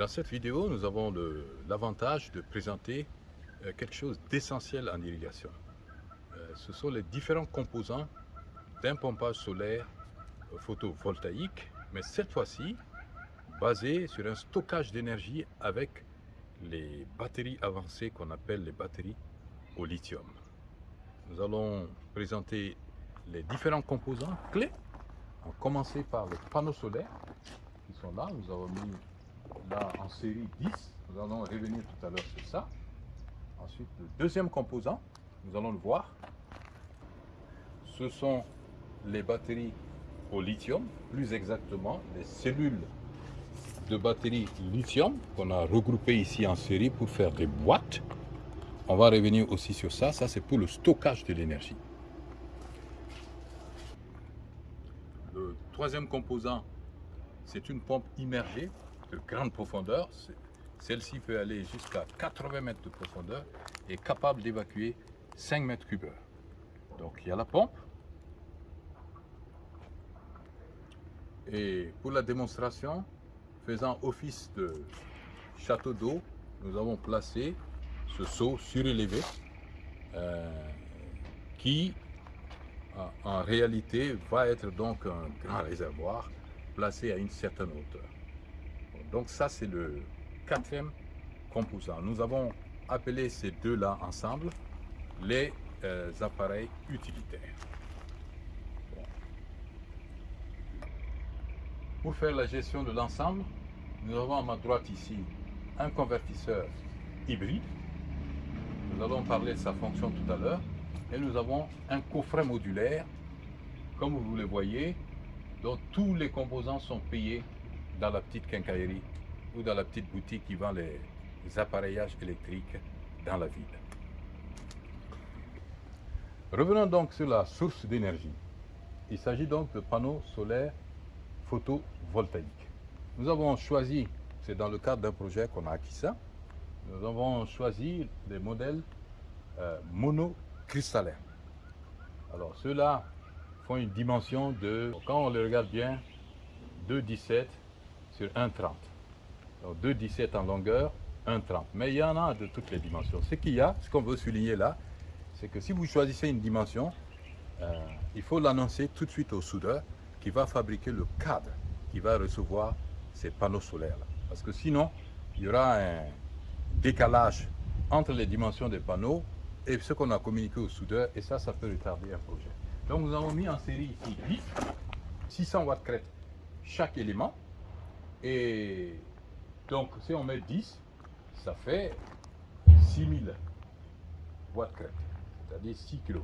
Dans cette vidéo, nous avons l'avantage de présenter euh, quelque chose d'essentiel en irrigation. Euh, ce sont les différents composants d'un pompage solaire photovoltaïque, mais cette fois-ci basé sur un stockage d'énergie avec les batteries avancées qu'on appelle les batteries au lithium. Nous allons présenter les différents composants clés. On va commencer par les panneaux solaires qui sont là. Nous avons mis en série 10. Nous allons revenir tout à l'heure sur ça. Ensuite, le deuxième composant, nous allons le voir. Ce sont les batteries au lithium, plus exactement les cellules de batteries lithium qu'on a regroupées ici en série pour faire des boîtes. On va revenir aussi sur ça. Ça, c'est pour le stockage de l'énergie. Le troisième composant, c'est une pompe immergée de grande profondeur. Celle-ci peut aller jusqu'à 80 mètres de profondeur et capable d'évacuer 5 mètres cubes Donc il y a la pompe. Et pour la démonstration, faisant office de château d'eau, nous avons placé ce seau surélevé euh, qui en réalité va être donc un grand réservoir placé à une certaine hauteur. Donc ça, c'est le quatrième composant. Nous avons appelé ces deux-là ensemble les euh, appareils utilitaires. Pour faire la gestion de l'ensemble, nous avons à ma droite ici un convertisseur hybride. Nous allons parler de sa fonction tout à l'heure. Et nous avons un coffret modulaire, comme vous le voyez, dont tous les composants sont payés dans la petite quincaillerie ou dans la petite boutique qui vend les, appareillages électriques dans la ville. Revenons donc sur la source d'énergie. Il s'agit donc de panneaux solaires photovoltaïques. Nous avons choisi, c'est dans le cadre d'un projet qu'on a acquis ça, nous avons choisi des modèles euh, monocristallins. Alors ceux-là font une dimension de, quand on les regarde bien, 2,17 sur 1,30. Donc 2,17 en longueur, 1,30. Mais il y en a de toutes les dimensions. Ce qu'il y a, ce qu'on veut souligner là, c'est que si vous choisissez une dimension, euh, il faut l'annoncer tout de suite au soudeur qui va fabriquer le cadre qui va recevoir ces panneaux solaires. Là. Parce que sinon, il y aura un décalage entre les dimensions des panneaux et ce qu'on a communiqué au soudeur, et ça, ça peut retarder un projet. Donc nous avons mis en série ici 10, 600 watts crête chaque élément. Et donc, si on met 10, ça fait 6000 watts crête, c'est-à-dire 6 kW.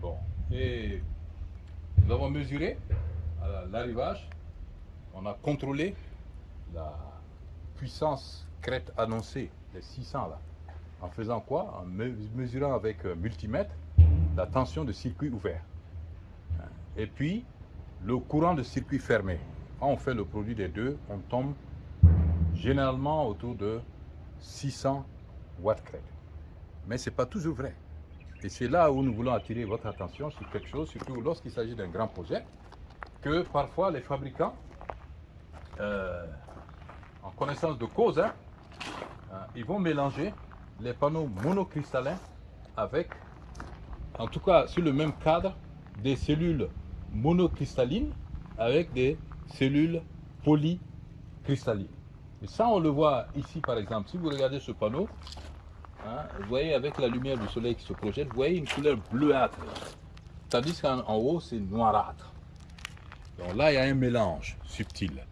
Bon, et nous avons mesuré l'arrivage, on a contrôlé la puissance crête annoncée, les 600 là. En faisant quoi? En mesurant avec multimètre la tension de circuit ouvert. Et puis, le courant de circuit fermé. Quand on fait le produit des deux, on tombe généralement autour de 600 watts crête. Mais ce n'est pas toujours vrai. Et c'est là où nous voulons attirer votre attention sur quelque chose, surtout lorsqu'il s'agit d'un grand projet, que parfois les fabricants, euh, en connaissance de cause, hein, euh, ils vont mélanger les panneaux monocristallins avec, en tout cas sur le même cadre, des cellules monocristallines avec des cellules polycristallines. Et ça, on le voit ici, par exemple. Si vous regardez ce panneau, hein, vous voyez avec la lumière du soleil qui se projette, vous voyez une couleur bleuâtre. Tandis qu'en haut, c'est noirâtre. Donc là, il y a un mélange subtil.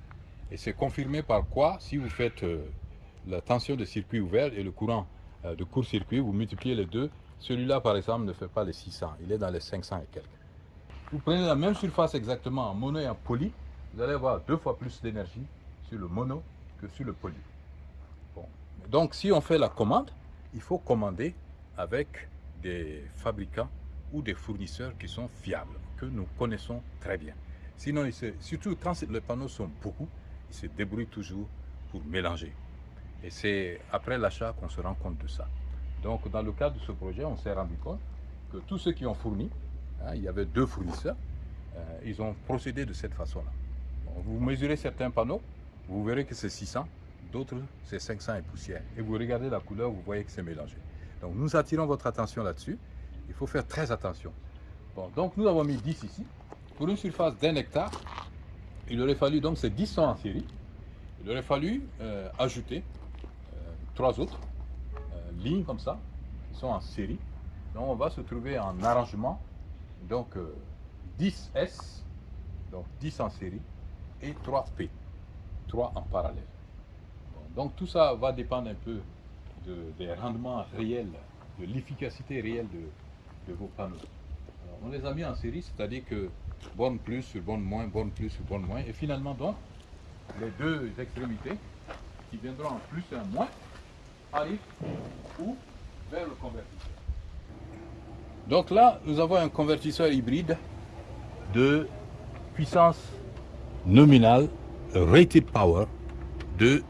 Et c'est confirmé par quoi? Si vous faites euh, la tension de circuit ouvert et le courant euh, de court-circuit, vous multipliez les deux. Celui-là, par exemple, ne fait pas les 600. Il est dans les 500 et quelques. Vous prenez la même surface exactement en mono et en poly, vous allez avoir deux fois plus d'énergie sur le mono que sur le poly. Donc, si on fait la commande, il faut commander avec des fabricants ou des fournisseurs qui sont fiables, que nous connaissons très bien. Sinon, surtout quand les panneaux sont beaucoup, ils se débrouillent toujours pour mélanger. Et c'est après l'achat qu'on se rend compte de ça. Donc, dans le cadre de ce projet, on s'est rendu compte que tous ceux qui ont fourni, hein, il y avait deux fournisseurs, euh, ils ont procédé de cette façon-là. Vous mesurez certains panneaux, vous verrez que c'est 600, d'autres c'est 500 et poussière. Et vous regardez la couleur, vous voyez que c'est mélangé. Donc nous attirons votre attention là-dessus. Il faut faire très attention. Bon, donc nous avons mis 10 ici. Pour une surface d'un hectare, il aurait fallu, donc ces 10 sont en série, il aurait fallu euh, ajouter euh, trois autres euh, lignes comme ça, qui sont en série. Donc on va se trouver en arrangement, donc 10S, donc 10 en série, et 3P, 3 en parallèle. donc tout ça va dépendre un peu des rendements réels, de l'efficacité réelle de, vos panneaux. on les a mis en série, c'est-à-dire que borne plus sur borne moins, borne plus sur borne moins, et finalement donc, les deux extrémités qui viendront en plus et en moins arrivent ou vers le convertisseur. Donc là, nous avons un convertisseur hybride de puissance nominale, rated power, de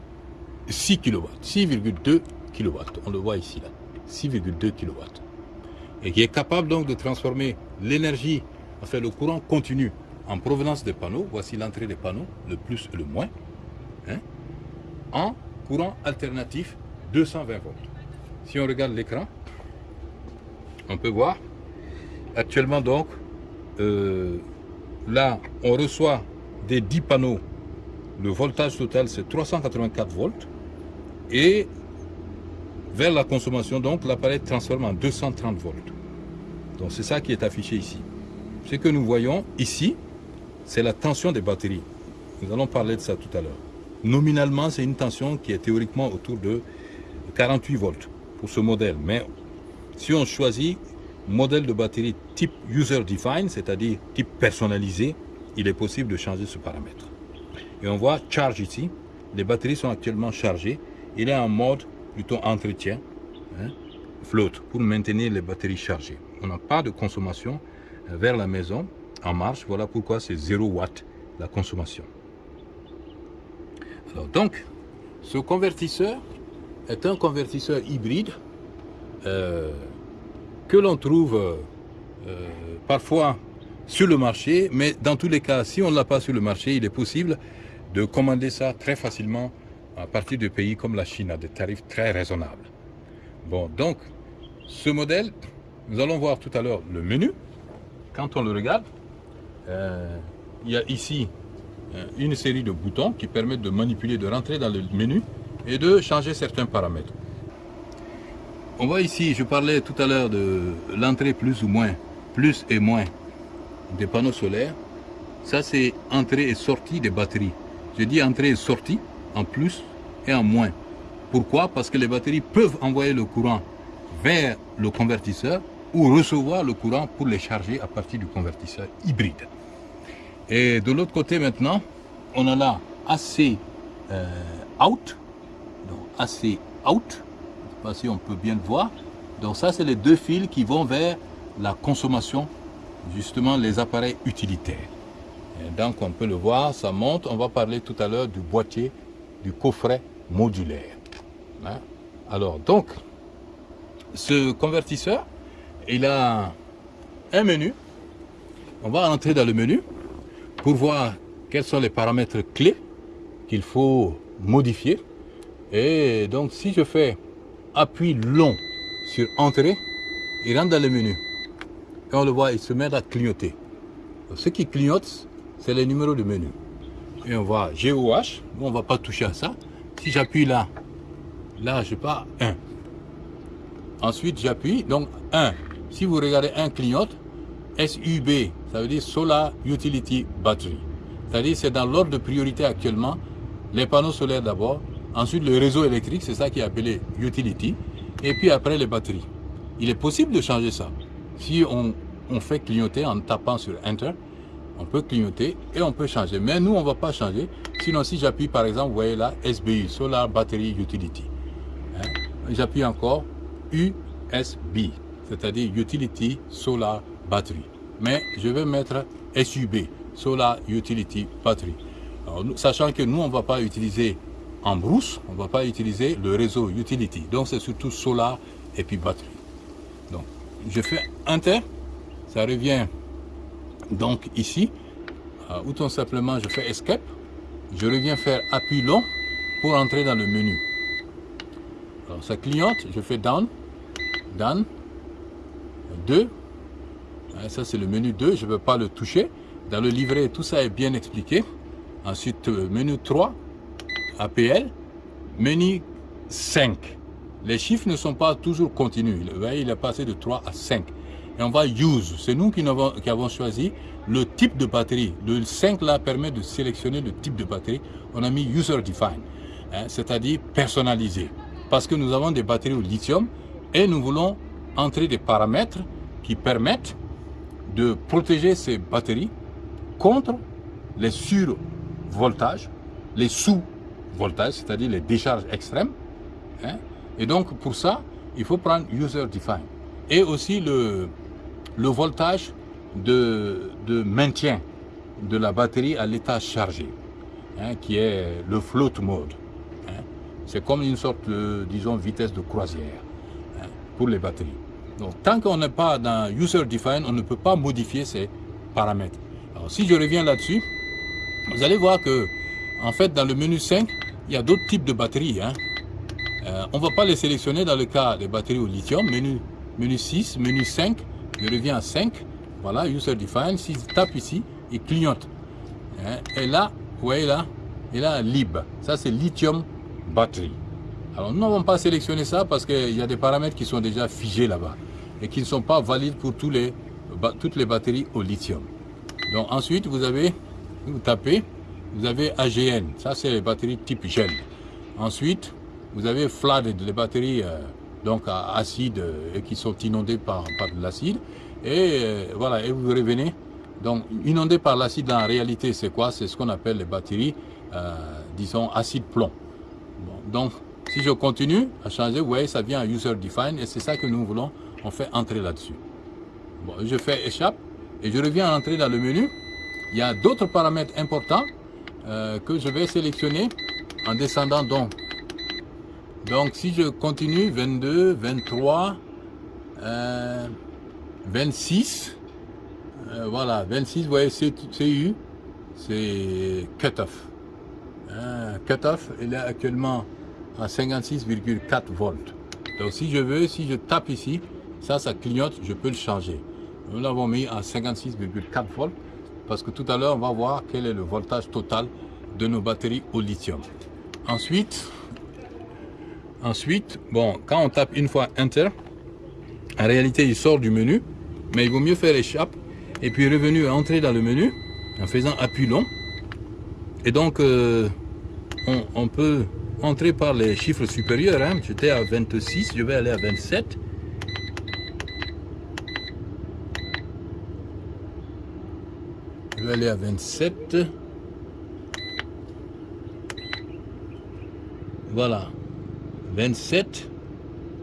6 kW, 6,2 kW. On le voit ici, là, 6,2 kW. Et qui est capable donc de transformer l'énergie, enfin le courant continu en provenance des panneaux, voici l'entrée des panneaux, le plus et le moins, hein, en courant alternatif 220 volts. Si on regarde l'écran, on peut voir actuellement donc euh, là on reçoit des 10 panneaux. Le voltage total c'est 384 volts. Et vers la consommation donc l'appareil transforme en 230 volts. Donc c'est ça qui est affiché ici. Ce que nous voyons ici c'est la tension des batteries. Nous allons parler de ça tout à l'heure. Nominalement c'est une tension qui est théoriquement autour de 48 volts pour ce modèle. Mais si on choisit modèle de batterie type user defined, c'est-à-dire type personnalisé, il est possible de changer ce paramètre. Et on voit charge ici, les batteries sont actuellement chargées, il est en mode plutôt entretien, hein, flotte, pour maintenir les batteries chargées. On n'a pas de consommation euh, vers la maison en marche, voilà pourquoi c'est 0 watt la consommation. Donc, ce convertisseur est un convertisseur hybride euh, que l'on trouve euh, parfois sur le marché, mais dans tous les cas, si on ne l'a pas sur le marché, il est possible de commander ça très facilement à partir de pays comme la Chine à des tarifs très raisonnables. Bon, donc, ce modèle, nous allons voir tout à l'heure le menu. Quand on le regarde, euh, il y a ici euh, une série de boutons qui permettent de manipuler, de rentrer dans le menu et de changer certains paramètres. On voit ici, je parlais tout à l'heure de l'entrée plus ou moins, plus et moins des panneaux solaires. Ça, c'est entrée et sortie des batteries. Je dis entrée et sortie en plus et en moins. Pourquoi? Parce que les batteries peuvent envoyer le courant vers le convertisseur ou recevoir le courant pour les charger à partir du convertisseur hybride. Et de l'autre côté maintenant, on a là AC euh, out, donc AC out, pas si on peut bien le voir. Donc ça, c'est les deux fils qui vont vers la consommation, justement les appareils utilitaires. donc on peut le voir, ça monte. On va parler tout à l'heure du boîtier, du coffret modulaire. Hein. Alors donc, ce convertisseur, il a un menu. On va entrer dans le menu pour voir quels sont les paramètres clés qu'il faut modifier. Et donc si je fais appuie long sur Entrée, il rentre dans le menu. Et on le voit, il se met à clignoter. ce qui clignote, c'est les numéros de menu. Et on voit GOH, on ne va pas toucher à ça. Si j'appuie là, là je pars 1. Ensuite j'appuie, donc 1. Si vous regardez un clignote, SUB, ça veut dire Solar Utility Battery. C'est-à-dire c'est dans l'ordre de priorité actuellement, les panneaux solaires d'abord, Ensuite, le réseau électrique, c'est ça qui est appelé utility. Et puis après, les batteries. Il est possible de changer ça. Si on, fait clignoter en tapant sur Enter, on peut clignoter et on peut changer. Mais nous, on ne va pas changer. Sinon, si j'appuie par exemple, vous voyez là, SBU, Solar Battery Utility. Hein? J'appuie encore USB, c'est-à-dire Utility Solar Battery. Mais je vais mettre SUB, Solar Utility Battery. sachant que nous, on ne va pas utiliser en brousse, on ne va pas utiliser le réseau utility. Donc c'est surtout solar et puis batterie. Donc je fais Enter, ça revient donc ici, euh, ou tout simplement je fais Escape, je reviens faire appui long pour entrer dans le menu. Alors ça clignote, je fais down, down, 2. Ça c'est le menu 2, je ne veux pas le toucher. Dans le livret, tout ça est bien expliqué. Ensuite, euh, menu 3, APL, menu 5. Les chiffres ne sont pas toujours continus. Vous voyez, il est passé de 3 à 5. Et on va use. C'est nous qui avons, qui avons, choisi le type de batterie. Le 5 là permet de sélectionner le type de batterie. On a mis user define, hein, c'est-à-dire personnalisé. Parce que nous avons des batteries au lithium et nous voulons entrer des paramètres qui permettent de protéger ces batteries contre les survoltages, les sous-voltages, c'est-à-dire les décharges extrêmes. Hein. Et donc, pour ça, il faut prendre user define. Et aussi le, le voltage de, de, maintien de la batterie à l'état chargé, hein, qui est le float mode. Hein. C'est comme une sorte de, disons, vitesse de croisière hein, pour les batteries. Donc, tant qu'on n'est pas dans user define, on ne peut pas modifier ces paramètres. Si je reviens là-dessus, vous allez voir que, en fait, dans le menu 5, il y a d'autres types de batteries. Euh, on ne va pas les sélectionner dans le cas des batteries au lithium. Menu, menu 6, menu 5, je reviens à 5. Voilà, user define. Si je tape ici, il clignote. Hein, et là, vous voyez là, il a lib. Ça, c'est lithium battery. Alors, nous n'avons pas sélectionné ça parce qu'il y a des paramètres qui sont déjà figés là-bas et qui ne sont pas valides pour tous les, toutes les batteries au lithium. Donc, ensuite, vous avez, vous tapez, vous avez AGN. Ça, c'est les batteries type gel. Ensuite, vous avez flooded, les batteries euh, donc acides euh, et qui sont inondées par, par de l'acide. Et euh, voilà, et vous revenez. Donc, inondées par l'acide, en réalité, c'est quoi? C'est ce qu'on appelle les batteries, disons, acide plomb. donc, si je continue à changer, vous voyez, ça vient à user define et c'est ça que nous voulons, on fait entrer là-dessus. Bon, je fais échappe et je reviens à entrer dans le menu. Il y a d'autres paramètres importants que je vais sélectionner en descendant donc donc si je continue, 22, 23, 26, voilà, 26, vous voyez, CU, c'est cut-off. Hein, cut-off, il est actuellement à 56,4 volts. Donc si je veux, si je tape ici, ça, ça clignote, je peux le changer. Nous l'avons mis à 56,4 volts parce que tout à l'heure, on va voir quel est le voltage total de nos batteries au lithium. Ensuite, Ensuite, bon, quand on tape une fois Enter, en réalité, il sort du menu, mais il vaut mieux faire échappe et puis revenu à entrer dans le menu en faisant appui long. Et donc, euh, on, peut entrer par les chiffres supérieurs. Hein. J'étais à 26, je vais aller à 27. Je vais aller à 27. Voilà. 27,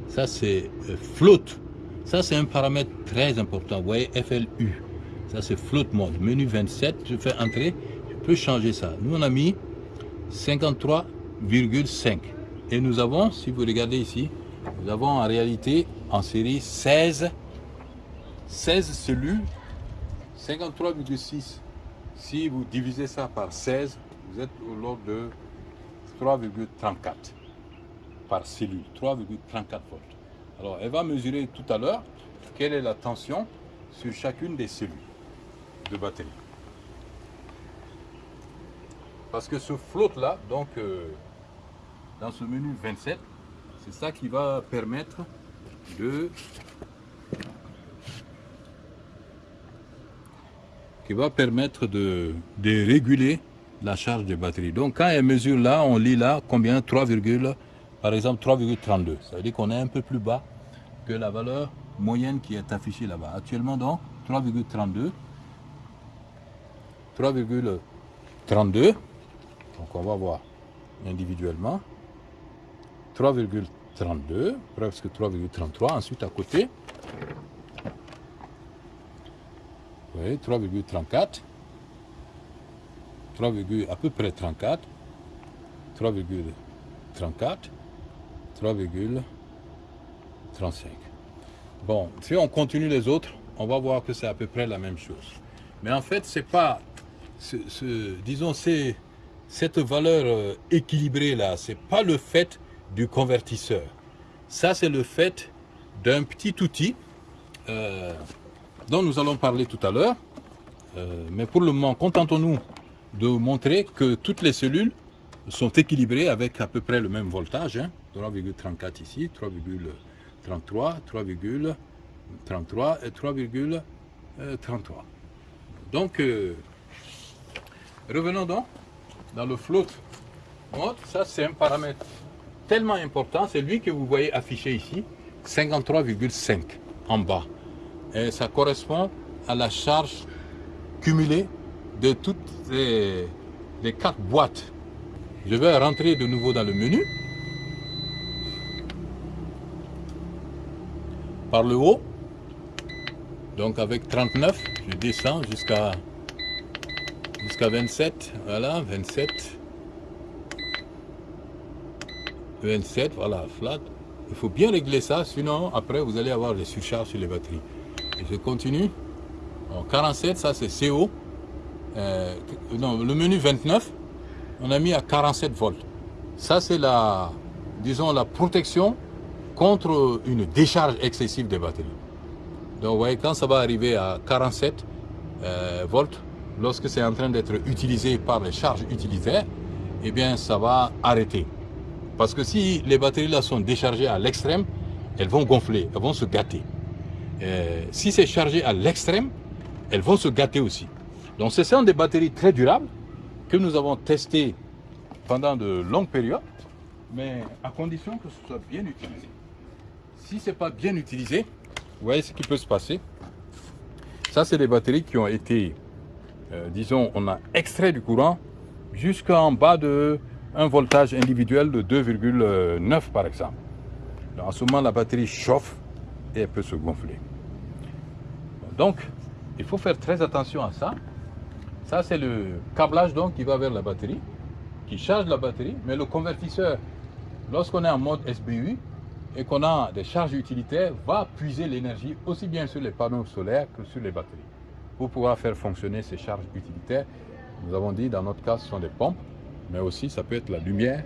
ça c'est euh, float. Ça c'est un paramètre très important. Vous voyez FLU. Ça c'est float mode. Menu 27, je fais entrer, je peux changer ça. Nous on a mis 53,5. Et nous avons, si vous regardez ici, nous avons en réalité en série 16, 16 cellules, 53,6. Si vous divisez ça par 16, vous êtes au l'ordre de 3,34 par cellule, 3,34 volts. Alors, elle va mesurer tout à l'heure quelle est la tension sur chacune des cellules de batterie. Parce que ce flotte-là, donc, euh, dans ce menu 27, c'est ça qui va permettre de qui va permettre de, réguler la charge de batterie. Donc quand elle mesure là, on lit là combien? 3, par exemple 3,32. Ça veut dire qu'on est un peu plus bas que la valeur moyenne qui est affichée là-bas. Actuellement donc 3,32. 3,32. Donc on va voir individuellement. 3,32, presque 3,33. Ensuite à côté, vous voyez, 3,34. 3, à peu près 34. 3,34. 3,35. Bon, si on continue les autres, on va voir que c'est à peu près la même chose. Mais en fait, c'est pas, ce, disons, ces, cette valeur euh, équilibrée là, c'est pas le fait du convertisseur. Ça, c'est le fait d'un petit outil euh, dont nous allons parler tout à l'heure. Euh, mais pour le moment, contentons-nous de montrer que toutes les cellules sont équilibrées avec à peu près le même voltage. 3,34 ici, 3,33, 3,33 et 3,33. Donc, revenons donc dans le float mode, ça c'est un paramètre tellement important, c'est lui que vous voyez affiché ici, 53,5 en bas. Et ça correspond à la charge cumulée de toutes les, les quatre boîtes. Je vais rentrer de nouveau dans le menu. Par le haut. Donc avec 39, je descends jusqu'à jusqu'à 27, voilà, 27. 27, voilà, flat. Il faut bien régler ça, sinon après vous allez avoir des surcharges sur les batteries. Je continue. En 47, ça c'est CO. Euh, non, le menu 29, on a mis à 47 volts. Ça c'est la, disons, la protection contre une décharge excessive des batteries. Donc vous voyez, quand ça va arriver à 47 euh, volts, lorsque c'est en train d'être utilisé par les charges utilitaires, eh bien ça va arrêter. Parce que si les batteries là sont déchargées à l'extrême, elles vont gonfler, elles vont se gâter. Euh, si c'est chargé à l'extrême, elles vont se gâter aussi. Donc ce sont des batteries très durables que nous avons testées pendant de longues périodes, mais à condition que ce soit bien utilisé. Si ce n'est pas bien utilisé, vous voyez ce qui peut se passer. Ça, c'est des batteries qui ont été euh, disons, on a extrait du courant jusqu'en bas de un voltage individuel de 2,9 par exemple. en ce moment, la batterie chauffe et elle peut se gonfler. Donc, il faut faire très attention à ça. Ça, c'est le câblage donc qui va vers la batterie, qui charge la batterie, mais le convertisseur, lorsqu'on est en mode SBU et qu'on a des charges utilitaires, va puiser l'énergie aussi bien sur les panneaux solaires que sur les batteries pour pouvoir faire fonctionner ces charges utilitaires. Nous avons dit, dans notre cas, ce sont des pompes, mais aussi ça peut être la lumière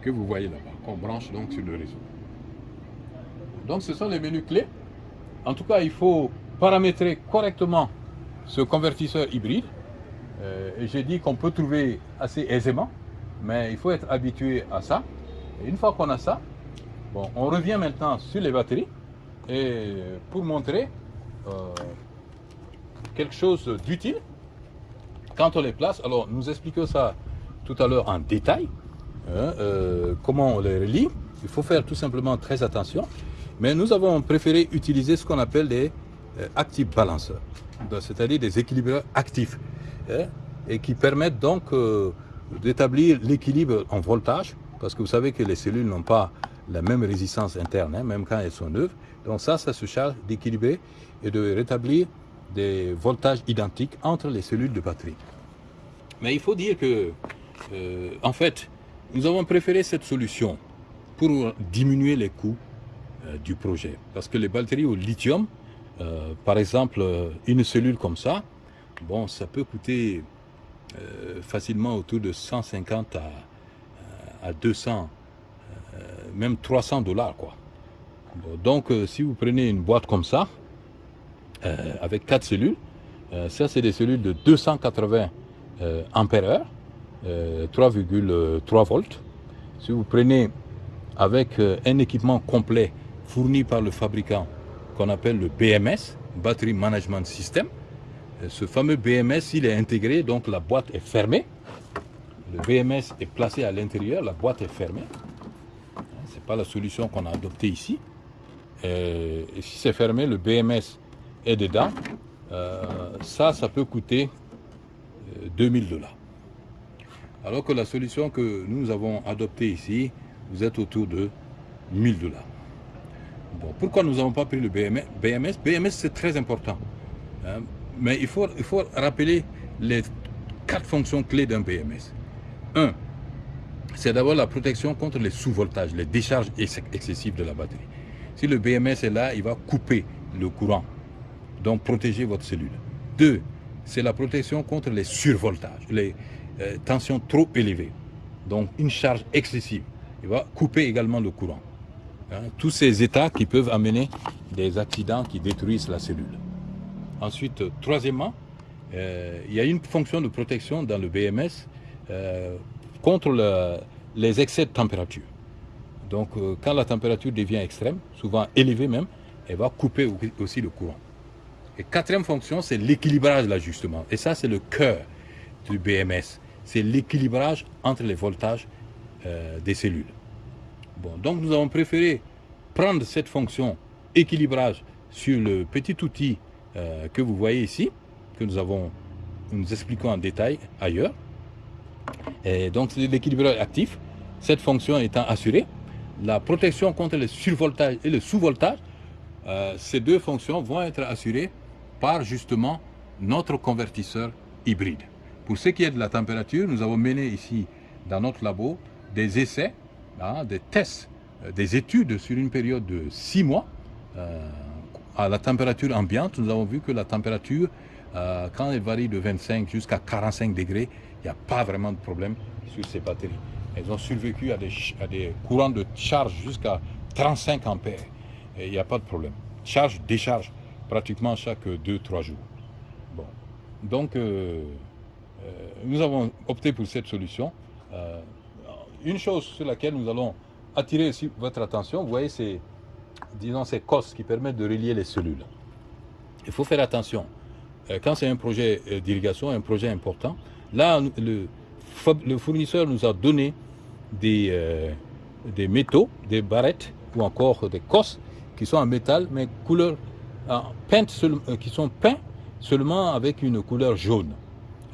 que vous voyez là-bas, qu'on branche donc sur le réseau. Donc ce sont les menus clés. En tout cas, il faut paramétrer correctement ce convertisseur hybride. Euh, j'ai dit qu'on peut trouver assez aisément, mais il faut être habitué à ça. Et une fois qu'on a ça, on revient maintenant sur les batteries. Et pour montrer euh, quelque chose d'utile quand on les place. Alors, nous expliquons ça tout à l'heure en détail, hein, euh, comment on les relie. Il faut faire tout simplement très attention. Mais nous avons préféré utiliser ce qu'on appelle des euh, active balancers, c'est-à-dire des équilibres actifs, hein, et qui permettent donc d'établir l'équilibre en voltage, parce que vous savez que les cellules n'ont pas la même résistance interne, hein, même quand elles sont neuves. Donc ça, ça se charge d'équilibrer et de rétablir des voltages identiques entre les cellules de batterie. Mais il faut dire que, euh, en fait, nous avons préféré cette solution pour diminuer les coûts euh, du projet. Parce que les batteries au lithium, euh, par exemple, une cellule comme ça, bon, ça peut coûter facilement autour de 150 à, à 200, même 300 dollars, quoi. donc, si vous prenez une boîte comme ça, euh, avec quatre cellules. Euh, ça, c'est des cellules de 280 euh, ampères 3,3 volts. Si vous prenez avec un équipement complet fourni par le fabricant qu'on appelle le BMS, Battery Management System, ce fameux BMS, il est intégré, donc la boîte est fermée. Le BMS est placé à l'intérieur, la boîte est fermée. Pas la solution qu'on a adoptée ici. Et si c'est fermé, le BMS et dedans, euh, ça, ça peut coûter 2000 euh, dollars. Alors que la solution que nous avons adoptée ici, vous êtes autour de 1000 dollars. Bon, pourquoi nous n'avons pas pris le BMS BMS, BMS c'est très important. Hein. mais il faut, il faut rappeler les quatre fonctions clés d'un BMS. Un, c'est d'abord la protection contre les sous-voltages, les décharges excessives de la batterie. Si le BMS est là, il va couper le courant donc protéger votre cellule. Deux, c'est la protection contre les survoltages, les, euh, tension trop élevée, donc une charge excessive. Il va couper également le courant. Hein. tous ces états qui peuvent amener des accidents qui détruisent la cellule. Ensuite, troisièmement, euh, il y a une fonction de protection dans le BMS euh, contre les excès de température. Donc, quand la température devient extrême, souvent élevée même, elle va couper aussi le courant. Et quatrième fonction, c'est l'équilibrage l'ajustement. Et ça, c'est le cœur du BMS. C'est l'équilibrage entre les voltages euh, des cellules. Bon, donc nous avons préféré prendre cette fonction équilibrage sur le petit outil euh, que vous voyez ici, que nous avons, nous expliquons en détail ailleurs. Et donc c'est actif, cette fonction étant assurée. La protection contre le survoltage et le sous-voltage, euh, ces deux fonctions vont être assurées par justement notre convertisseur hybride. Pour ce qui est de la température, nous avons mené ici dans notre labo des essais, hein, des tests, euh, des études sur une période de six mois euh, à la température ambiante. Nous avons vu que la température, quand elle varie de 25 jusqu'à 45 degrés, n'y a pas vraiment de problème sur ces batteries. Elles ont survécu à des, courants de charge jusqu'à 35 ampères il n'y a pas de problème. Charge, décharge, pratiquement chaque 2-3 jours. Bon. Donc, euh, euh, nous avons opté pour cette solution. Euh, une chose sur laquelle nous allons attirer votre attention, vous voyez ces, disons, ces cosses qui permettent de relier les cellules. Il faut faire attention. Quand c'est un projet d'irrigation, un projet important, là, le, fournisseur nous a donné des, des métaux, des barrettes ou encore des cosses qui sont en métal, mais couleur euh, qui sont peints seulement avec une couleur jaune.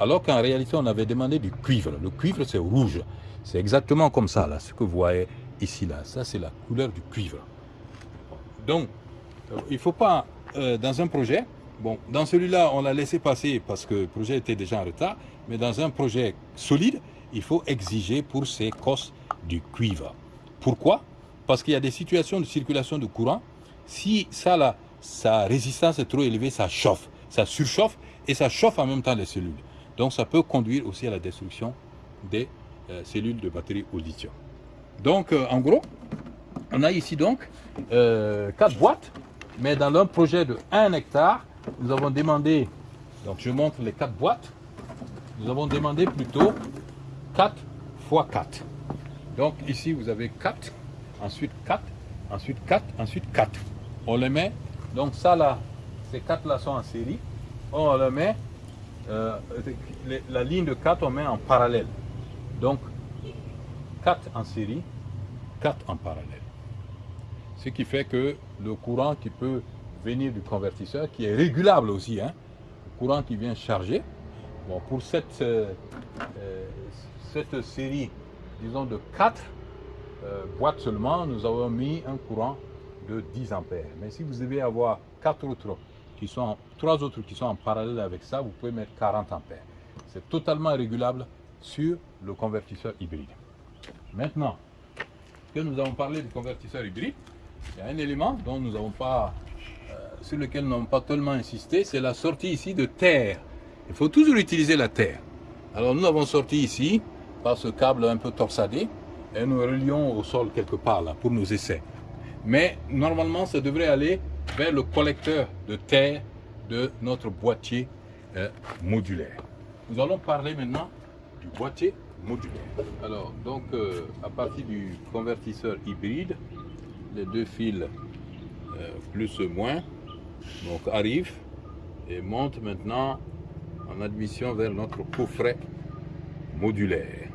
Alors qu'en réalité, on avait demandé du cuivre. Le cuivre, c'est rouge. C'est exactement comme ça, là, ce que vous voyez ici, là. Ça, c'est la couleur du cuivre. Donc, euh, il ne faut pas, euh, dans un projet, bon, dans celui-là, on l'a laissé passer parce que le projet était déjà en retard, mais dans un projet solide, il faut exiger pour ces cosses du cuivre. Pourquoi? Parce qu'il y a des situations de circulation de courant. Si ça, sa résistance est trop élevée, ça chauffe, ça surchauffe et ça chauffe en même temps les cellules. Donc ça peut conduire aussi à la destruction des euh, cellules de batterie au lithium. Donc euh, en gros, on a ici donc euh, quatre boîtes, mais dans un projet de 1 hectare, nous avons demandé, donc je montre les quatre boîtes, nous avons demandé plutôt 4 x 4. Donc ici vous avez 4, ensuite 4, ensuite 4, ensuite 4. On les met donc ça là, ces quatre là sont en série. On le met, euh, la ligne de 4 on met en parallèle. Donc 4 en série, 4 en parallèle. Ce qui fait que le courant qui peut venir du convertisseur, qui est régulable aussi, hein, le courant qui vient charger, bon, pour cette, euh, euh, cette série, disons de 4 boîtes seulement, nous avons mis un courant de 10 ampères. Mais si vous devez avoir quatre autres qui sont, trois autres qui sont en parallèle avec ça, vous pouvez mettre 40 ampères. C'est totalement régulable sur le convertisseur hybride. Maintenant que nous avons parlé du convertisseur hybride, il y a un élément dont nous n'avons pas, euh, sur lequel n'avons pas tellement insisté, c'est la sortie ici de terre. Il faut toujours utiliser la terre. Alors nous avons sorti ici par ce câble un peu torsadé et nous relions au sol quelque part là pour nos essais mais normalement ça devrait aller vers le collecteur de terre de notre boîtier euh, modulaire. Nous allons parler maintenant du boîtier modulaire. Alors, donc, euh, à partir du convertisseur hybride, les deux fils euh, plus ou moins donc, arrivent et montent maintenant en admission vers notre coffret modulaire.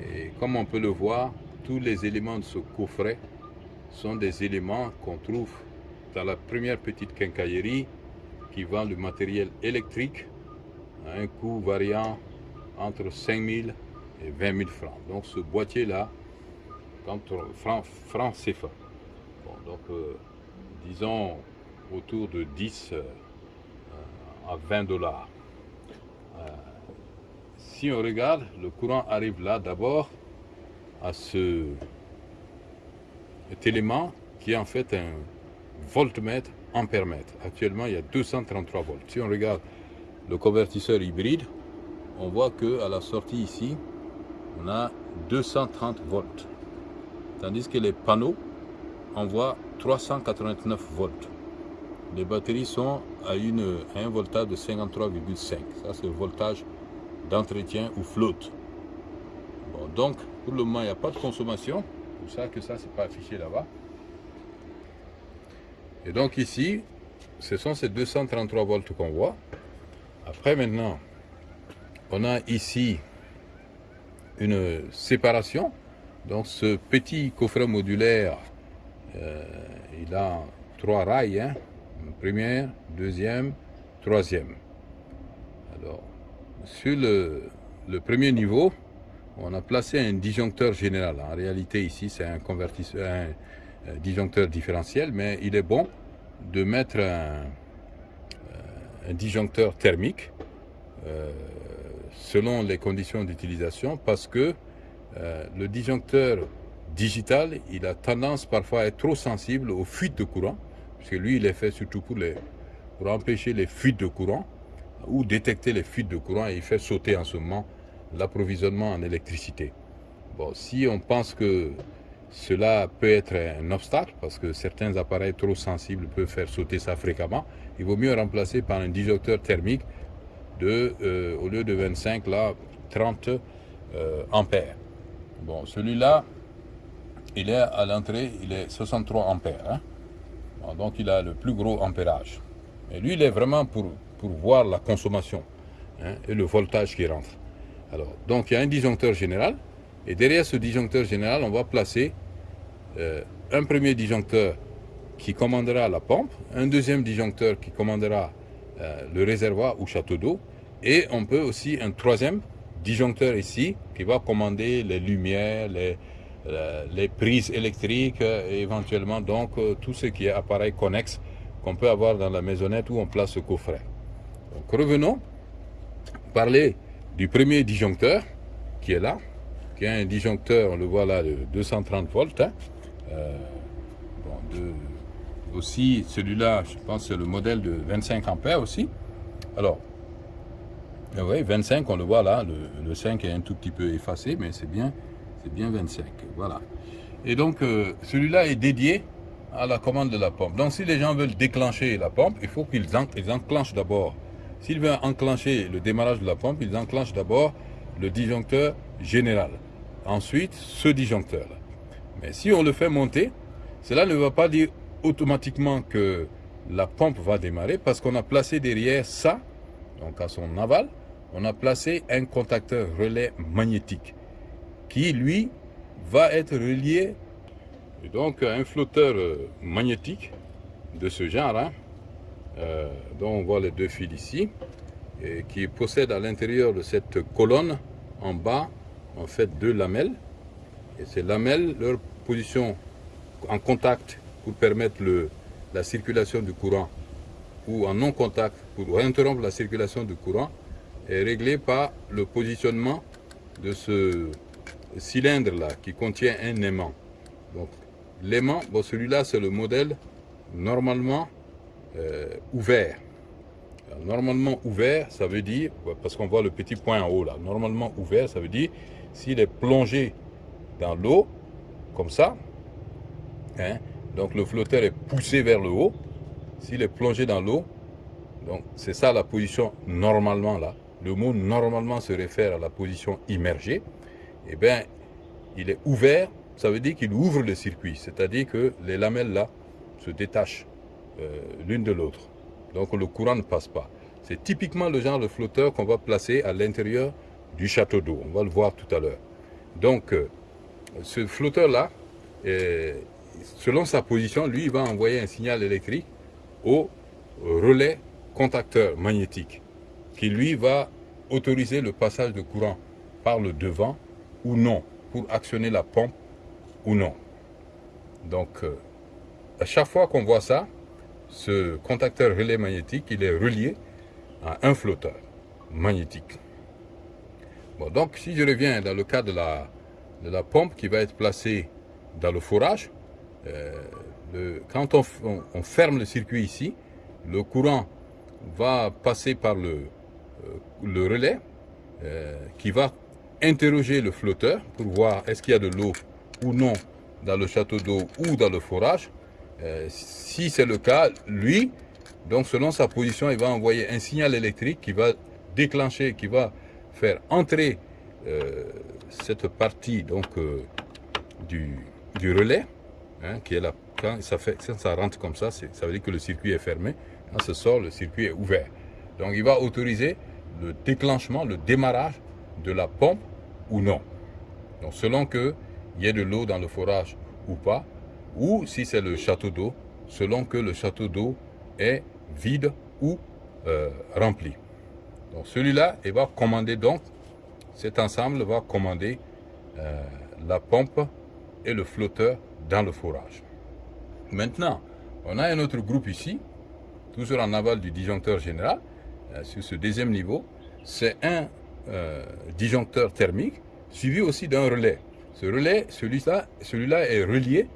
Et comme on peut le voir, tous les éléments de ce coffret sont des éléments qu'on trouve dans la première petite quincaillerie qui vend le matériel électrique à un coût variant entre 5 000 et 20 000 francs. Donc ce boîtier-là, francs franc CFA. Bon, donc euh, disons autour de 10 euh, à 20 dollars. Euh, si on regarde, le courant arrive là d'abord à ce cet élément qui est en fait un voltmètre ampèremètre. Actuellement, il y a 233 volts. Si on regarde le convertisseur hybride, on voit que à la sortie ici, on a 230 volts. Tandis que les panneaux envoient 389 volts. Les batteries sont à, une, un voltage de 53,5. Ça, c'est le voltage d'entretien ou flotte. Donc, pour le moment, il n'y a pas de consommation. C'est pour ça que ça, c'est pas affiché là-bas. Et donc ici, ce sont ces 233 volts qu'on voit. Après, maintenant, on a ici une séparation. Donc ce petit coffret modulaire, euh, il a trois rails. Hein. Première, deuxième, troisième. Alors, sur le, premier niveau, on a placé un disjoncteur général. En réalité, ici, c'est un, convertisseur, un, disjoncteur différentiel, mais il est bon de mettre un, un disjoncteur thermique euh, selon les conditions d'utilisation parce que euh, le disjoncteur digital, il a tendance parfois à être trop sensible aux fuites de courant, parce que lui, il est fait surtout pour, empêcher les fuites de courant ou détecter les fuites de courant et il fait sauter en ce moment l'approvisionnement en électricité. Bon, si on pense que cela peut être un obstacle, parce que certains appareils trop sensibles peuvent faire sauter ça fréquemment, il vaut mieux remplacer par un disjoncteur thermique de, euh, au lieu de 25, là, 30 euh, ampères. Bon, celui-là, il est à l'entrée, il est 63 ampères. Hein. Donc, il a le plus gros ampérage. Et lui, il est vraiment pour, voir la consommation hein, et le voltage qui rentre. Alors, donc, il y a un disjoncteur général. Et derrière ce disjoncteur général, on va placer euh, un premier disjoncteur qui commandera la pompe, un deuxième disjoncteur qui commandera euh, le réservoir ou château d'eau, et on peut aussi un troisième disjoncteur ici qui va commander les lumières, les, les prises électriques, et éventuellement donc tout ce qui est appareil connexe qu'on peut avoir dans la maisonnette où on place ce coffret. Donc revenons parler du premier disjoncteur qui est là, qui est un disjoncteur, on le voit là, de 230 volts. Hein. aussi, celui-là, je pense c'est le modèle de 25 ampères aussi. Alors, oui, 25, on le voit là, le, 5 est un tout petit peu effacé, mais c'est bien, c'est bien 25, voilà. Et donc, euh, celui-là est dédié à la commande de la pompe. Donc, si les gens veulent déclencher la pompe, il faut qu'ils enclenchent d'abord. S'ils veulent enclencher le démarrage de la pompe, ils enclenchent d'abord le disjoncteur général. Ensuite, ce disjoncteur-là. Mais si on le fait monter, cela ne va pas dire automatiquement que la pompe va démarrer parce qu'on a placé derrière ça, donc à son aval, on a placé un contacteur relais magnétique qui, lui, va être relié et donc un flotteur euh, magnétique de ce genre, hein, euh, dont on voit les deux fils ici, et qui possède à l'intérieur de cette colonne, en bas, en fait deux lamelles. Et ces lamelles, leur position en contact pour permettre la circulation du courant ou en non-contact pour interrompre la circulation du courant est réglé par le positionnement de ce cylindre-là qui contient un aimant. Donc l'aimant, bon, celui-là c'est le modèle normalement euh, ouvert. normalement ouvert, ça veut dire, parce qu'on voit le petit point en haut là, normalement ouvert, ça veut dire s'il est plongé dans l'eau, comme ça, hein, donc le flotteur est poussé vers le haut. S'il est plongé dans l'eau, donc c'est ça la position normalement là. Le mot normalement se réfère à la position immergée. Eh bien, il est ouvert, ça veut dire qu'il ouvre le circuit. C'est-à-dire que les lamelles là se détachent euh, l'une de l'autre. Donc le courant ne passe pas. C'est typiquement le genre de flotteur qu'on va placer à l'intérieur du château d'eau. On va le voir tout à l'heure. Donc, euh, ce flotteur-là, selon sa position, lui, il va envoyer un signal électrique au relais contacteur magnétique qui, lui, va autoriser le passage de courant par le devant ou non, pour actionner la pompe ou non. Donc, euh, à chaque fois qu'on voit ça, ce contacteur relais magnétique, il est relié à un flotteur magnétique. Bon, donc, si je reviens dans le cas de la, de la pompe qui va être placée dans le forage, euh, quand on, ferme le circuit ici, le courant va passer par le, euh, le relais qui va interroger le flotteur pour voir est-ce qu'il y a de l'eau ou non dans le château d'eau ou dans le forage. si c'est le cas, lui, donc selon sa position, il va envoyer un signal électrique qui va déclencher, qui va faire entrer cette partie donc, du, du relais, hein, qui est là, quand ça, fait, ça rentre comme ça, ça veut dire que le circuit est fermé. Quand ça sort, le circuit est ouvert. Donc il va autoriser le déclenchement, le démarrage de la pompe ou non. Donc selon qu'il y ait de l'eau dans le forage ou pas, ou si c'est le château d'eau, selon que le château d'eau est vide ou euh, rempli. Donc celui-là, il va commander donc, cet ensemble va commander euh, la pompe et le flotteur dans le forage. Maintenant, on a un autre groupe ici, toujours en aval du disjoncteur général, euh, sur ce deuxième niveau. C'est un euh, disjoncteur thermique suivi aussi d'un relais. Ce relais, celui-là celui est relié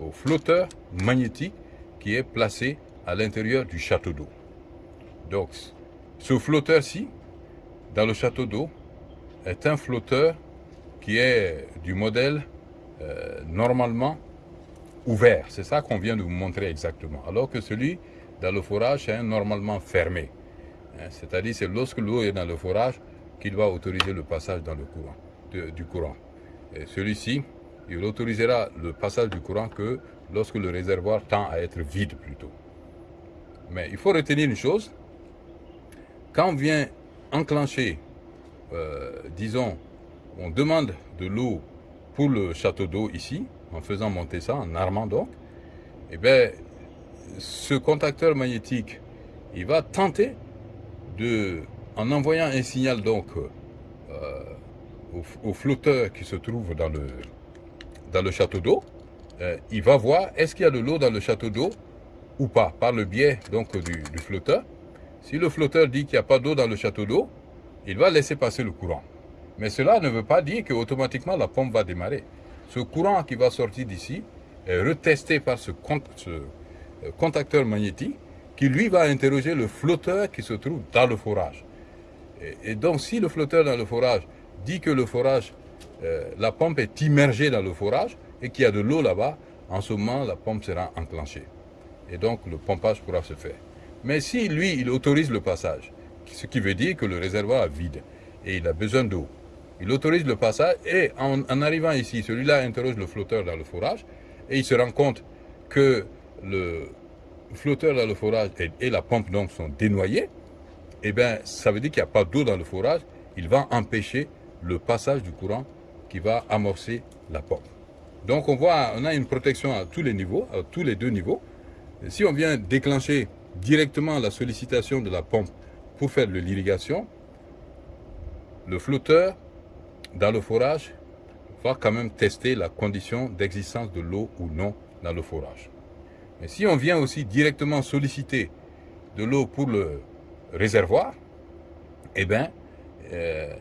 au flotteur magnétique qui est placé à l'intérieur du château d'eau. Donc, ce flotteur-ci, dans le château d'eau, est un flotteur qui est du modèle euh, normalement ouvert. C'est ça qu'on vient de vous montrer exactement. Alors que celui dans le forage est normalement fermé. Hein, c'est-à-dire c'est lorsque l'eau est dans le forage qu'il va autoriser le passage dans le courant, du courant. Celui-ci, il autorisera le passage du courant que lorsque le réservoir tend à être vide plutôt. Mais il faut retenir une chose, quand vient enclencher, euh, disons, on demande de l'eau pour le château d'eau ici, en faisant monter ça, en armant donc, eh bien, ce contacteur magnétique, il va tenter de, en envoyant un signal donc euh, au, flotteur qui se trouve dans le, château d'eau, euh, il va voir est-ce qu'il y a de l'eau dans le château d'eau ou pas, par le biais donc du, flotteur. Si le flotteur dit qu'il n'y a pas d'eau dans le château d'eau, il va laisser passer le courant. Mais cela ne veut pas dire qu'automatiquement la pompe va démarrer. Ce courant qui va sortir d'ici est retesté par ce, euh, contacteur magnétique qui lui va interroger le flotteur qui se trouve dans le forage. Et, donc si le flotteur dans le forage dit que le forage, euh, la pompe est immergée dans le forage et qu'il y a de l'eau là-bas, en ce moment la pompe sera enclenchée. Et donc le pompage pourra se faire. Mais si lui, il autorise le passage, ce qui veut dire que le réservoir est vide et il a besoin d'eau, il autorise le passage et en, arrivant ici, celui-là interroge le flotteur dans le forage et il se rend compte que le flotteur dans le forage et, la pompe donc sont dénoyés. Eh bien, ça veut dire qu'il n'y a pas d'eau dans le forage. Il va empêcher le passage du courant qui va amorcer la pompe. Donc on voit, on a une protection à tous les niveaux, à tous les deux niveaux. si on vient déclencher directement la sollicitation de la pompe pour faire de l'irrigation, le flotteur dans le forage, va quand même tester la condition d'existence de l'eau ou non dans le forage. Mais si on vient aussi directement solliciter de l'eau pour le réservoir, eh bien, euh,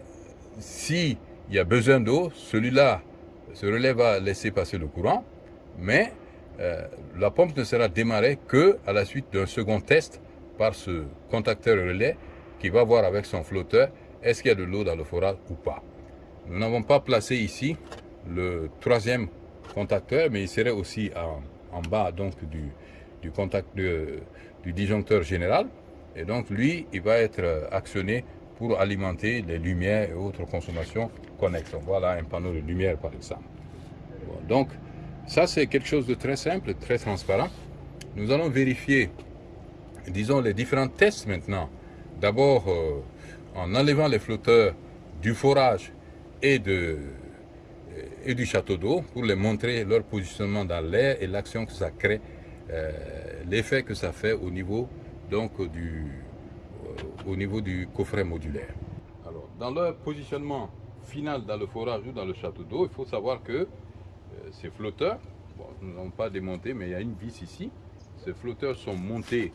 s'il y a besoin d'eau, celui-là, ce relais va laisser passer le courant, mais euh, la pompe ne sera démarrée que à la suite d'un second test par ce contacteur relais qui va voir avec son flotteur est-ce qu'il y a de l'eau dans le forage ou pas. Nous n'avons pas placé ici le troisième contacteur, mais il serait aussi en, bas donc du, du contact du disjoncteur général. Et donc lui, il va être actionné pour alimenter les lumières et autres consommations connexes. Voilà un panneau de lumière par exemple. donc ça c'est quelque chose de très simple, très transparent. Nous allons vérifier, disons, les différents tests maintenant. D'abord, euh, en enlevant les flotteurs du forage et, de, et du château d'eau pour les montrer leur positionnement dans l'air et l'action que ça crée, euh, l'effet que ça fait au niveau, donc, du, euh, au niveau du coffret modulaire. Alors, dans leur positionnement final dans le forage ou dans le château d'eau, il faut savoir que euh, ces flotteurs, nous n'avons pas démonté, mais il y a une vis ici, ces flotteurs sont montés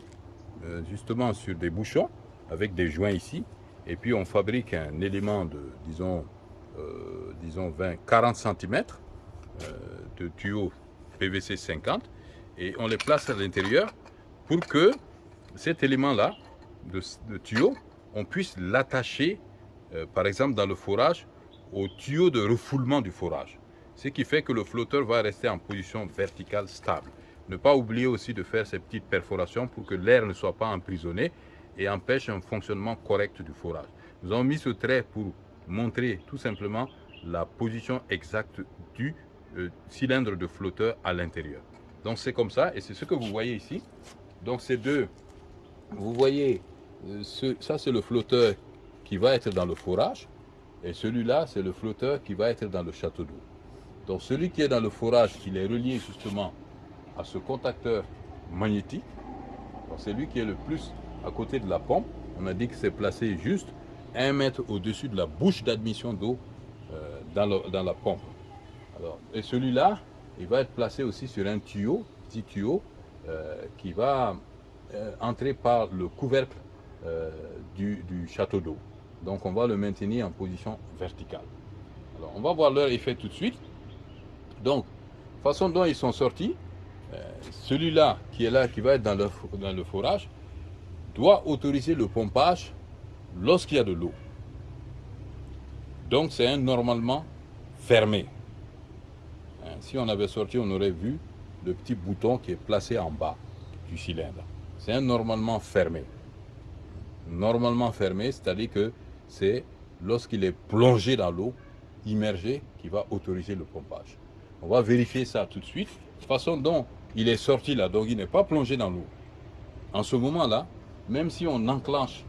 justement sur des bouchons avec des joints ici, et puis on fabrique un élément de, disons, euh, disons 20, 40 cm de tuyaux PVC 50 et on les place à l'intérieur pour que cet élément-là de, tuyau, on puisse l'attacher euh, par exemple dans le forage, au tuyau de refoulement du forage. Ce qui fait que le flotteur va rester en position verticale stable. Ne pas oublier aussi de faire ces petites perforations pour que l'air ne soit pas emprisonné et empêche un fonctionnement correct du forage. Nous avons mis ce trait pour montrer tout simplement la position exacte du euh, cylindre de flotteur à l'intérieur. Donc c'est comme ça et c'est ce que vous voyez ici. Donc ces deux, vous voyez, euh, ça c'est le flotteur qui va être dans le forage et celui-là c'est le flotteur qui va être dans le château d'eau. Donc celui qui est dans le forage, il est relié justement à ce contacteur magnétique. C'est lui qui est le plus à côté de la pompe. On a dit que c'est placé juste un mètre au-dessus de la bouche d'admission d'eau euh, dans, la pompe. Et celui-là, il va être placé aussi sur un tuyau, petit tuyau, euh, qui va entrer par le couvercle du, du, château d'eau. Donc on va le maintenir en position verticale. On va voir leur effet tout de suite. Donc, façon dont ils sont sortis, celui-là qui est là, qui va être dans le, dans forage, doit autoriser le pompage lorsqu'il y a de l'eau. Donc c'est un normalement fermé. Hein, si on avait sorti, on aurait vu le petit bouton qui est placé en bas du cylindre. C'est un normalement fermé. Normalement fermé, c'est-à-dire que c'est lorsqu'il est plongé dans l'eau, immergé, qui va autoriser le pompage. On va vérifier ça tout de suite. De façon dont il est sorti là, donc il n'est pas plongé dans l'eau. En ce moment-là, même si on enclenche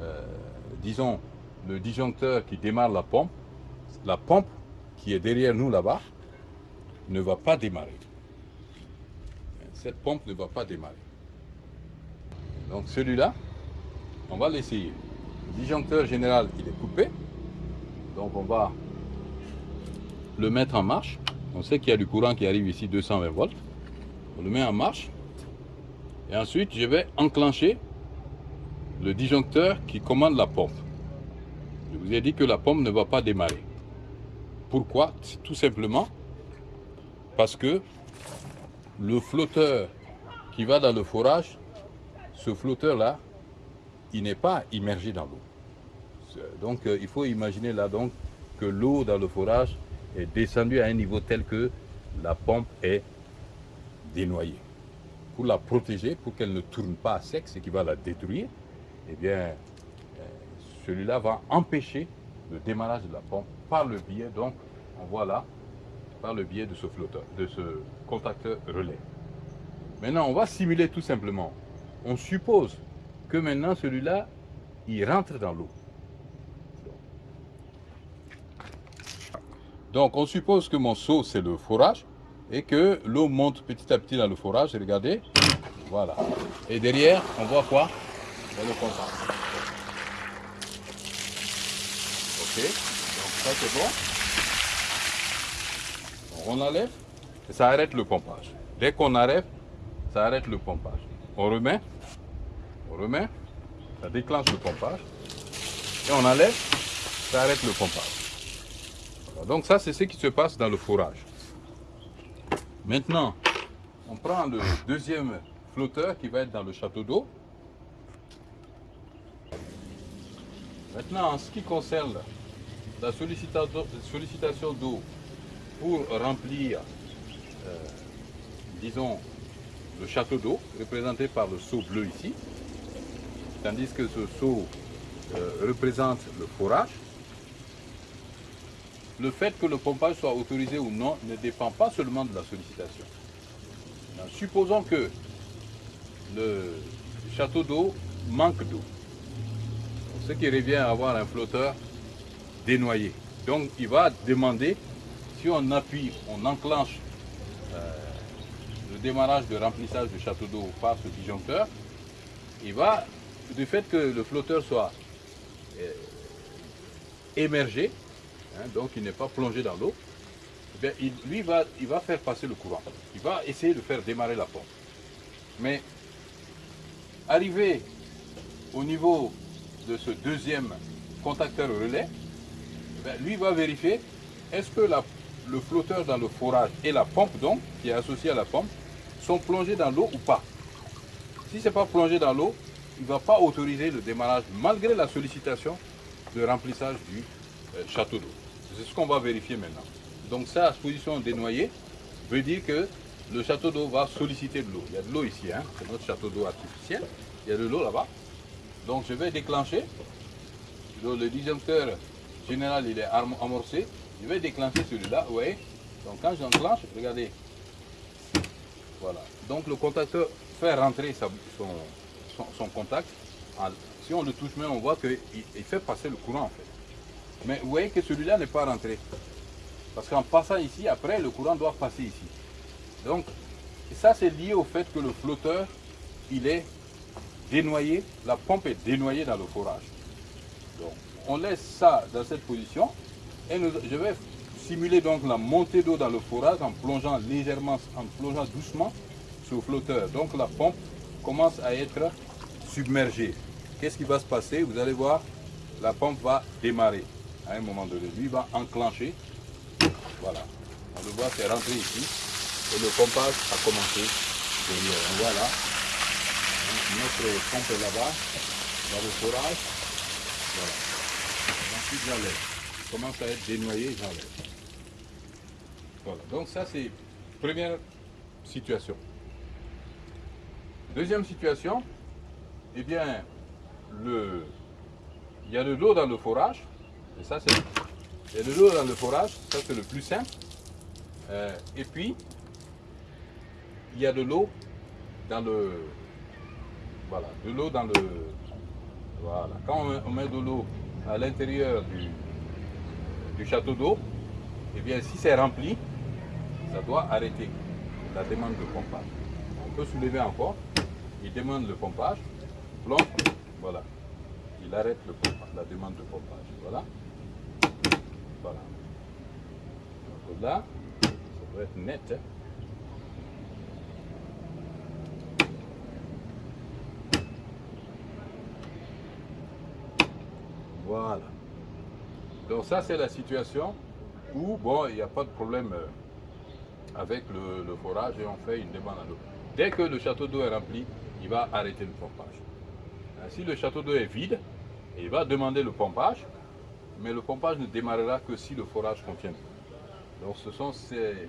euh, disons, le disjoncteur qui démarre la pompe, la pompe qui est derrière nous là-bas, ne va pas démarrer. Cette pompe ne va pas démarrer. Donc celui-là, on va l'essayer. Le disjoncteur général, il est coupé. Donc on va le mettre en marche. On sait qu'il y a du courant qui arrive ici, 220 volts. On le met en marche. Et ensuite, je vais enclencher le disjoncteur qui commande la pompe. Je vous ai dit que la pompe ne va pas démarrer. Pourquoi? Tout simplement parce que le flotteur qui va dans le forage, ce flotteur-là, il n'est pas immergé dans l'eau. Donc euh, il faut imaginer là donc que l'eau dans le forage est descendue à un niveau tel que la pompe est dénoyée. Pour la protéger, pour qu'elle ne tourne pas à sec, ce qui va la détruire, eh bien, euh, celui-là va empêcher le démarrage de la pompe par le biais, donc, on voit là, par le biais de ce flotteur, de ce contacteur relais. Maintenant, on va simuler tout simplement. On suppose que maintenant, celui-là, il rentre dans l'eau. Donc, on suppose que mon seau, c'est le forage, et que l'eau monte petit à petit dans le forage. Regardez, voilà. Et derrière, on voit quoi? Le concentre. Ok, donc ça c'est bon. on enlève et ça arrête le pompage. Dès qu'on arrête, ça arrête le pompage. On remet, on remet, ça déclenche le pompage. Et on enlève, ça arrête le pompage. Donc ça c'est ce qui se passe dans le fourrage. Maintenant, on prend le deuxième flotteur qui va être dans le château d'eau. Maintenant, en ce qui concerne la sollicitation d'eau pour remplir, euh, disons, le château d'eau, représenté par le seau bleu ici, tandis que ce seau euh, représente le forage, le fait que le pompage soit autorisé ou non ne dépend pas seulement de la sollicitation. supposons que le château d'eau manque d'eau ce qui revient à avoir un flotteur dénoyé. Donc il va demander, si on appuie, on enclenche euh, le démarrage de remplissage du château d'eau par ce disjoncteur, il va, du fait que le flotteur soit euh, émergé, hein, donc il n'est pas plongé dans l'eau, eh il, lui va, il va faire passer le courant. Il va essayer de faire démarrer la pompe. Mais arrivé au niveau de ce deuxième contacteur relais, ben, lui va vérifier est-ce que le flotteur dans le forage et la pompe donc, qui est associée à la pompe, sont plongés dans l'eau ou pas. Si ce n'est pas plongé dans l'eau, il ne va pas autoriser le démarrage malgré la sollicitation de remplissage du euh, château d'eau. C'est ce qu'on va vérifier maintenant. Donc ça, position dénoyée, veut dire que le château d'eau va solliciter de l'eau. Il y a de l'eau ici, hein. c'est notre château d'eau artificiel. Il y a de l'eau là-bas. Donc je vais déclencher. Le disjoncteur général, il est amorcé. Je vais déclencher celui-là, vous voyez. Donc quand j'enclenche, regardez. Voilà. Donc le contacteur fait rentrer son, son, contact. Si on le touche même, on voit qu'il fait passer le courant en fait. Mais vous voyez que celui-là n'est pas rentré. Parce qu'en passant ici, après, le courant doit passer ici. Donc, ça c'est lié au fait que le flotteur, il est dénoyé, la pompe est dénoyée dans le forage. Donc, on laisse ça dans cette position et je vais simuler donc la montée d'eau dans le forage en plongeant légèrement, en plongeant doucement sur le flotteur. Donc la pompe commence à être submergée. Qu'est-ce qui va se passer? Vous allez voir, la pompe va démarrer à un moment donné. Lui va enclencher. Voilà. On le voit, c'est rentré ici. Et le pompage a commencé derrière. On voit là. Notre pompe est là-bas, dans le forage. Voilà. Ensuite, j'enlève. Commence à être dénoyé, j'enlève. Voilà. Donc ça, c'est première situation. Deuxième situation, eh bien, le, il y a de l'eau dans le forage. Et ça, c'est il y a de l'eau dans le forage, ça c'est le plus simple. Euh, et puis, il y a de l'eau dans le... Voilà, de l'eau dans le... Voilà, quand on met, de l'eau à l'intérieur du, du château d'eau, et eh bien si c'est rempli, ça doit arrêter la demande de pompage. On peut soulever encore, il demande le pompage, plomb, voilà, il arrête le pompage, la demande de pompage. Voilà. Voilà. Donc là, ça doit être net. Hein. Voilà. Donc ça, c'est la situation où, bon, il n'y a pas de problème euh, avec le, forage et on fait une demande à l'eau. Dès que le château d'eau est rempli, il va arrêter le pompage. Si le château d'eau est vide, il va demander le pompage mais le pompage ne démarrera que si le forage contient Donc ce sont ces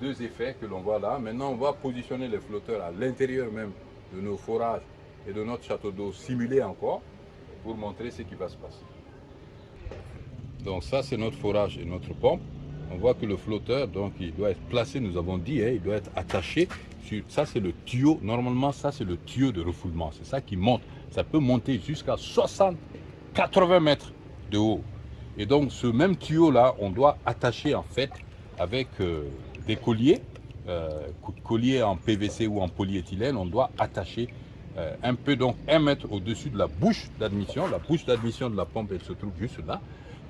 deux effets que l'on voit là. Maintenant, on va positionner les flotteurs à l'intérieur même de nos forages et de notre château d'eau simulé encore pour montrer ce qui va se passer. Donc ça, c'est notre forage et notre pompe. On voit que le flotteur, donc, il doit être placé, nous avons dit, hein, il doit être attaché. Sur, ça, c'est le tuyau. Normalement, ça, c'est le tuyau de refoulement. C'est ça qui monte. Ça peut monter jusqu'à 60, 80 mètres de haut. Et donc ce même tuyau là, on doit attacher en fait avec euh, des colliers, euh, colliers en PVC ou en polyéthylène, on doit attacher euh, un peu, donc un mètre au-dessus de la bouche d'admission. La bouche d'admission de la pompe, elle se trouve juste là.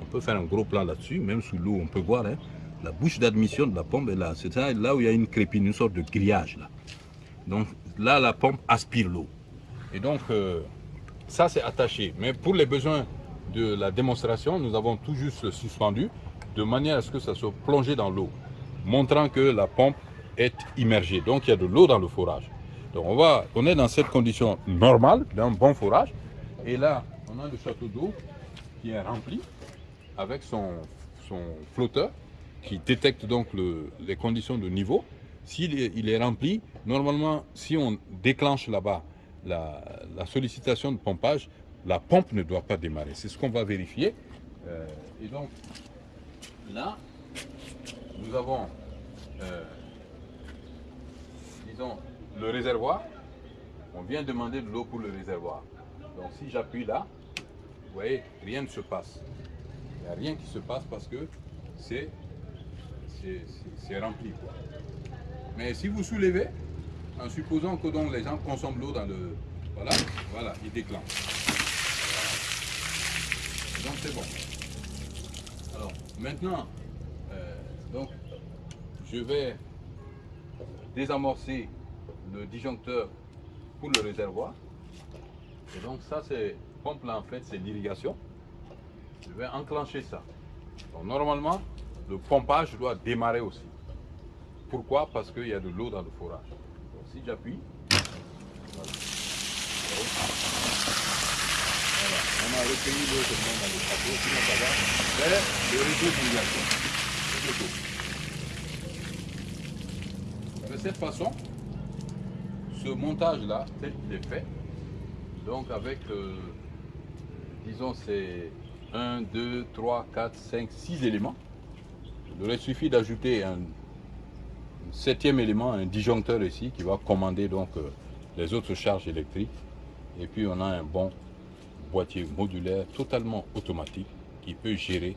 On peut faire un gros plan là-dessus, même sous l'eau, on peut voir. Hein. la bouche d'admission de la pompe est là. C'est là où il y a une crépine, une sorte de grillage là. Donc là, la pompe aspire l'eau. Et donc, ça c'est attaché. Mais pour les besoins de la démonstration, nous avons tout juste suspendu de manière à ce que ça soit plongé dans l'eau, montrant que la pompe est immergée. Donc il y a de l'eau dans le forage. Donc on, va, on est dans cette condition normale d'un bon forage. Et là, on a le château d'eau qui est rempli avec son, son flotteur qui détecte donc les conditions de niveau. S'il est, il est rempli, normalement, si on déclenche là-bas la, sollicitation de pompage, la pompe ne doit pas démarrer. C'est ce qu'on va vérifier. Euh, et donc, là, nous avons, euh, disons, le réservoir. On vient demander de l'eau pour le réservoir. Donc, si j'appuie là, vous voyez, rien ne se passe. Rien qui se passe parce que c'est rempli. Mais si vous soulevez, en supposant que donc les gens consomment l'eau dans le... Voilà, voilà, il déclenche. Donc c'est bon. Alors maintenant, euh, donc, je vais désamorcer le disjoncteur pour le réservoir. Et donc ça c'est pompe là en fait c'est l'irrigation. Je vais enclencher ça. Donc normalement le pompage doit démarrer aussi. Pourquoi? Parce qu'il y a de l'eau dans le forage. Si j'appuie, voilà. on a recueilli l'eau seulement dans le château, sinon ça va vers le réseau. De cette façon, ce montage-là, tel qu'il est fait, donc avec, euh, disons, c'est 1, 2, 3, 4, 5, 6 éléments. Il aurait suffi d'ajouter un, septième élément, un disjoncteur ici, qui va commander donc euh, les autres charges électriques. Et puis on a un bon boîtier modulaire totalement automatique qui peut gérer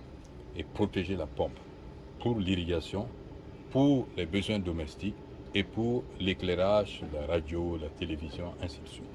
et protéger la pompe pour l'irrigation, pour les besoins domestiques et pour l'éclairage, la radio, la télévision, ainsi de suite.